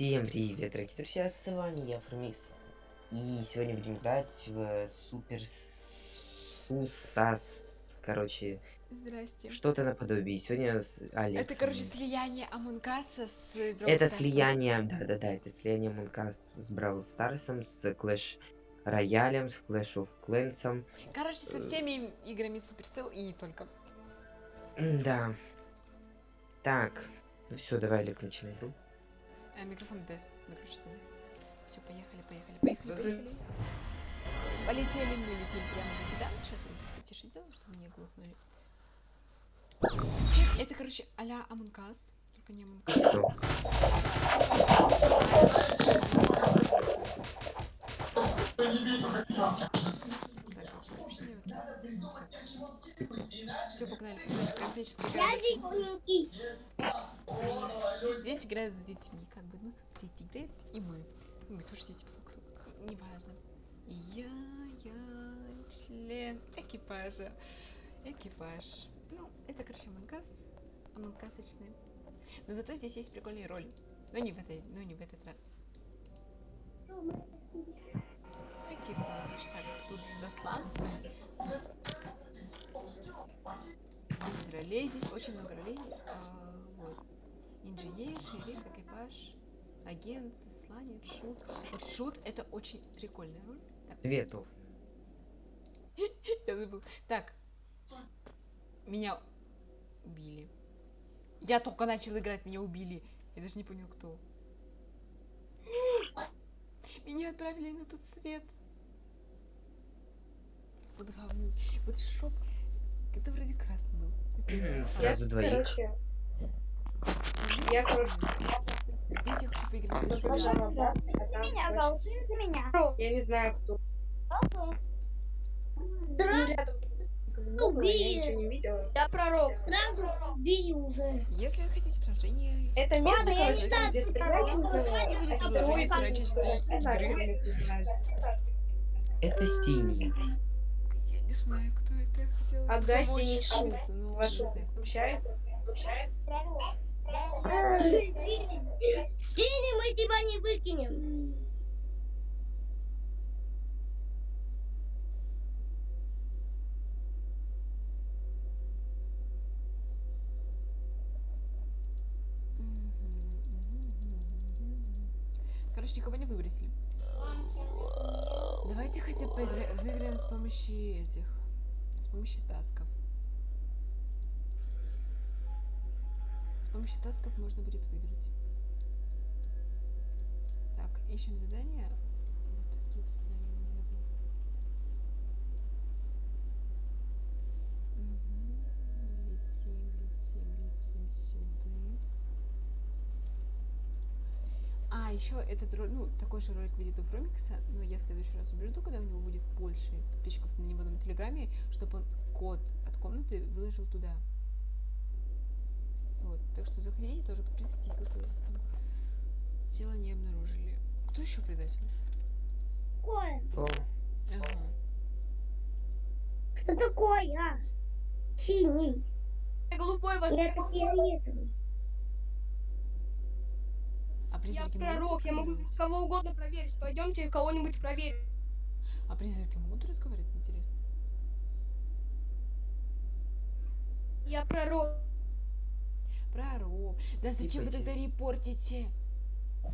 Всем привет, дорогие друзья, с вами я, Фармикс. И сегодня будем играть в Super Sus, короче, Здрасте. что-то наподобие. Сегодня с Алексом. Это, короче, слияние Among Us а с Brawl Это Stars'ом. слияние, да-да-да, это слияние Among Us с Brawl Stars ом, с Clash Royale ем, с Clash of Clans. Короче, со всеми играми Supercell и только. Да. Так, ну все, давай, Олег, начинай игру. Э, микрофон ДС выключить надо. Все, поехали, поехали, поехали, поехали. Полетели мы, летим прямо до сюда. Сейчас я потише сделаю, чтобы не глохнули. Это, короче, а-ля Among Us. Только не Among Us. Ну, Все, погнали. Космический. Здесь играют с детьми, как бы, ну, дети играют, и мы. Ну, Мы тоже дети, по факту. Неважно. Я, я член экипажа. Экипаж. Ну, это, короче, Амонкас. Амонкасочный. Но зато здесь есть прикольные роли. Но не в этой, но не в этот раз. Экипаж. Так, тут засланцы. Из ролей здесь очень много ролей. Инженер, шериф, экипаж, агент, засланец, шут. Вот шут это очень прикольная роль. Так, Цветов. я забыл. Так. Меня убили. Я только начал играть, меня убили. Я даже не понял, кто. Меня отправили на тот свет. Вот говно. Вот шоп. Это вроде красный был. Сразу двоих. Короче, Я, короче, Здесь я хочу поиграть за должна Шуля. оправдаться, а там меня, голосуй за меня. Я не знаю, кто. Ну, никого не было, я ничего не видела. Я пророк. Сразу уже. Если вы хотите продолжение... Это место, я где стрелять нужно, будет второй части игры. Это синий. Я не знаю, кто это. Я хотела Ага, синий шум. Алису, но Вас не Синий, мы тебя не выкинем. Короче, никого не выбросили. Давайте хотя бы выиграем с помощью этих. С помощью тасков. Помощью тасков можно будет выиграть. Так, ищем задание. Вот тут задание, наверное. Мгм. Летим, летим, летим сюда. А, еще этот ролик, ну, такой же ролик выйдет у Фромикса, но я в следующий раз уберу, когда у него будет больше подписчиков на него на Телеграме, чтобы он код от комнаты выложил туда. Вот, так что заходите, тоже подписывайтесь, есть там. Тело не обнаружили. Кто еще предатель? О, Ага. Что такое? а? Синий. Голубой Я это фиолетовый. А Я призраки могут пророк, я могу кого угодно проверить. Пойдемте кого-нибудь проверим. А призраки могут разговаривать, интересно? Я пророк. Пророк. Да зачем вы тогда репортите?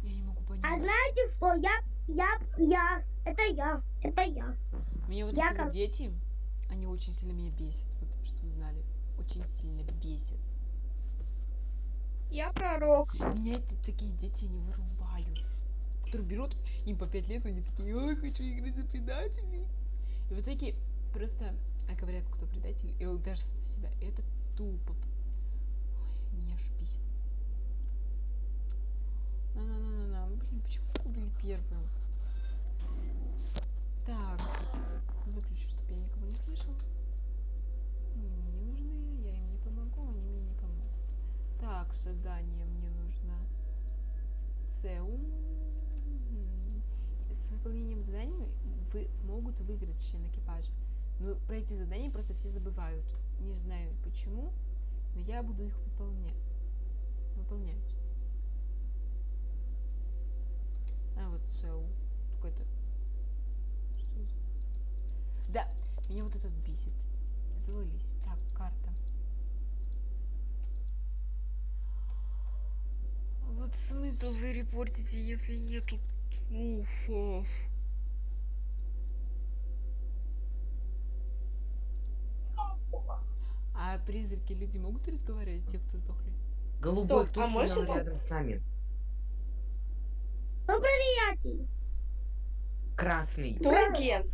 Я не могу понять. А знаете что? Я, я, я. Это я. Это я. Меня вот Я эти вот как- дети, они очень сильно меня бесят, вот, чтобы вы знали. Очень сильно бесят. Я пророк. Меня это такие дети не вырубают. Которые берут, им по пять лет, они такие, ой, хочу играть за предателей. И в итоге просто а говорят, кто предатель, и он даже за себя. Это тупо. Ой, меня аж бесит. На-на-на-на-на. Блин, почему вы были первым? Так. Выключу, чтобы я никого не слышал. Мне не нужны, я им не помогу, они мне не помогут. Так, задание мне нужно. ЦУ. С выполнением заданий вы могут выиграть член экипажа. Но про эти задания просто все забывают. Не знаю почему, но я буду их выполнять. Выполнять. ЦУ. Какой-то... Что за- Да, меня вот этот бесит. Завались. Так, карта. Вот смысл вы репортите, если нету пруфов? А призраки люди могут разговаривать, те, кто сдохли? Голубой, Стоп, кто а можешь рядом с нами? Приятель. Красный. Кто агент?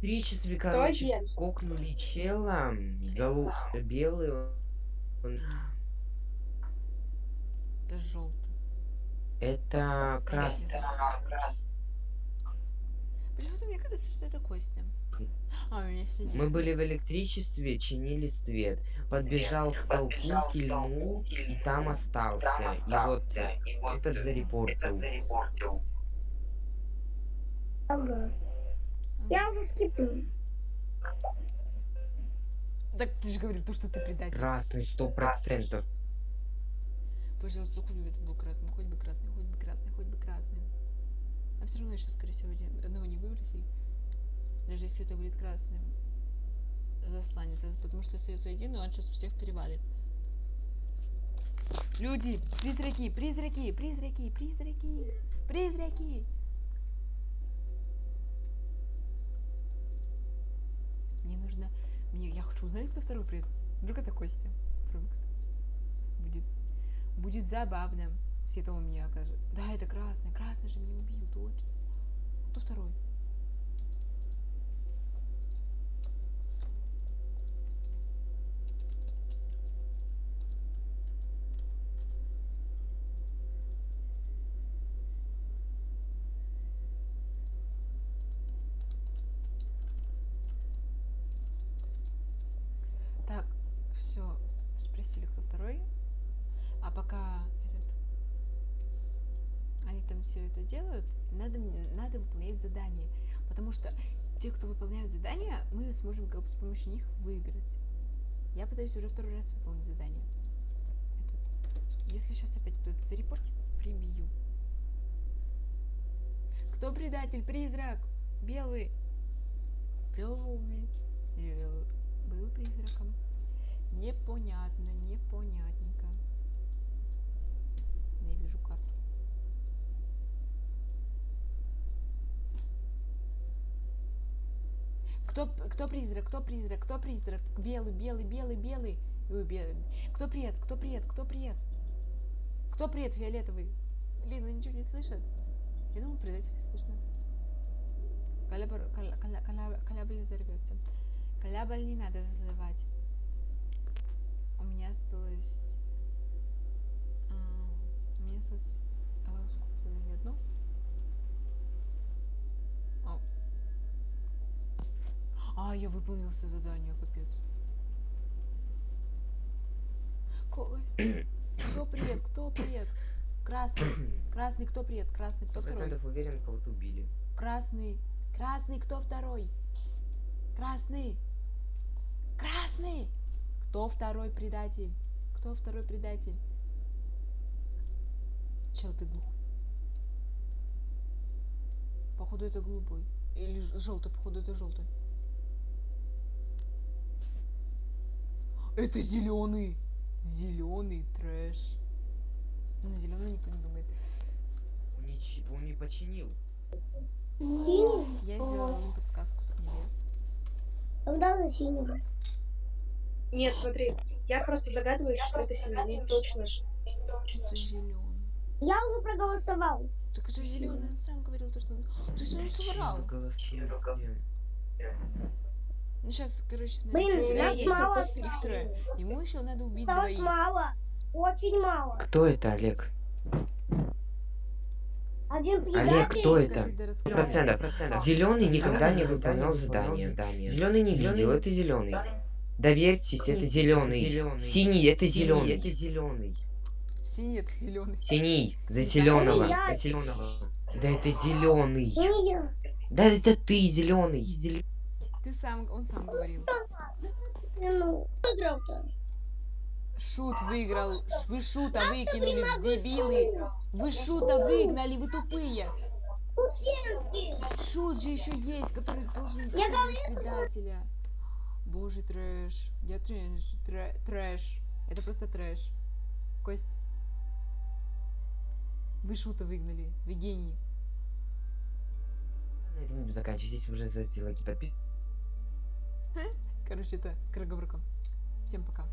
Три часа, Кто короче, агент? кокнули чела, голу... белый, он- Это желтый. это красный. Почему-то мне кажется, что это Костя. А. Мы были в электричестве, чинили свет. Подбежал в толпу, кильнул, и там остался. И вот этот зарепортил. Ага. Я уже скипну. Так ты же говорил, то, что ты предатель. Красный, сто процентов. Пожалуйста, хоть бы это был красный, хоть бы красный, хоть бы красный, хоть бы красный. А все равно еще, скорее всего, один, одного не выбросили. Даже если это будет красным засланец, потому что остается один, и он сейчас всех перевалит. Люди, призраки, призраки, призраки, призраки, призраки. Мне нужно, мне, я хочу узнать, кто второй придет. Вдруг это Костя, Фрукс. Будет Будет забавно, это он мне окажет. Да, это красный. Красный же меня убил, точно. Кто второй? Так, все, спросили, кто второй. А пока этот, они там все это делают, надо, надо выполнять задание. Потому что те, кто выполняют задания, мы сможем как бы с помощью них выиграть. Я пытаюсь уже второй раз выполнить задание. Это- Если сейчас опять кто-то зарепортит, прибью. Кто предатель? Призрак! Белый! Белый. Или Был призраком. Непонятно, непонятненько. Я вижу карту. Кто, кто призрак, кто призрак, кто призрак? Белый, белый, белый, белый. Ой, белый. Кто пред, кто пред, кто пред? Кто пред фиолетовый? Лина ничего не слышит? Я думал, предателей слышно. Калябр, каля, каля, каля, калябр взорвется. Калябр не надо взрывать. У меня осталось... а, У меня осталось... а, сколько заданий? Одно? А. А, я выполнил все задания, капец. Кость. Кто привет? Кто привет? Красный. Красный, кто привет? Красный, кто второй? процентов уверен, кого-то убили. Красный. Красный, кто второй? Красный. Красный. Кто второй предатель? Кто второй предатель? Чел, ты глух. Походу это голубой. Или желтый, походу это желтый. Это зеленый. Зеленый трэш. На зеленый никто не думает. Он не, он не починил. Я сделала им подсказку с небес. Тогда за синего. Нет, смотри, я просто догадываюсь, что это синий, не точно же. Это зеленый. Я уже проголосовал. Так это зеленый, он сам говорил то, что... То есть он соврал. Ну сейчас, короче, Блин, нас есть мало. Их трое. Ему еще надо убить Осталось двоих. мало. Очень мало. Кто это, Олег? Один Олег, кто это? процентов. Зеленый никогда не выполнял задания. Зеленый не видел, это зеленый. Доверьтесь, это зеленый. Синий, это зеленый. Это зеленый. Синий это зеленый. Синий, за зеленого. я. За зеленого. Да это зеленый. Да это ты зеленый. Ты сам, он сам говорил. Ну. Шут выиграл. Вы шута выкинули, дебилы. Вы шута выгнали, вы тупые. Шут же еще есть, который должен доказать предателя. Боже, трэш. Я трэш. трэ- Трэш. Это просто трэш. Кость. Вы шута выгнали. Вы гений. На этом будем заканчивать. Здесь уже за лайки подписывайтесь. Короче, это скороговорком. Всем пока.